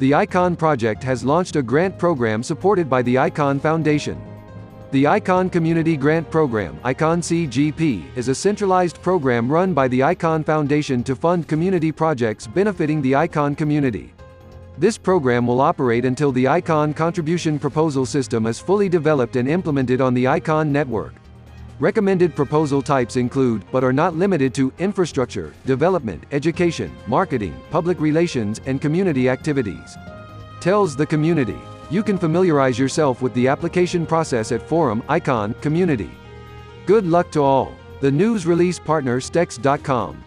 The ICON project has launched a grant program supported by the ICON Foundation. The ICON Community Grant Program ICON CGP, is a centralized program run by the ICON Foundation to fund community projects benefiting the ICON community. This program will operate until the ICON contribution proposal system is fully developed and implemented on the ICON network. Recommended proposal types include, but are not limited to, infrastructure, development, education, marketing, public relations, and community activities. Tells the community. You can familiarize yourself with the application process at Forum, Icon, Community. Good luck to all. The news release partner Stex.com.